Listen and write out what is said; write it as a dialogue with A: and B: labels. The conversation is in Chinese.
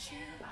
A: 去吧。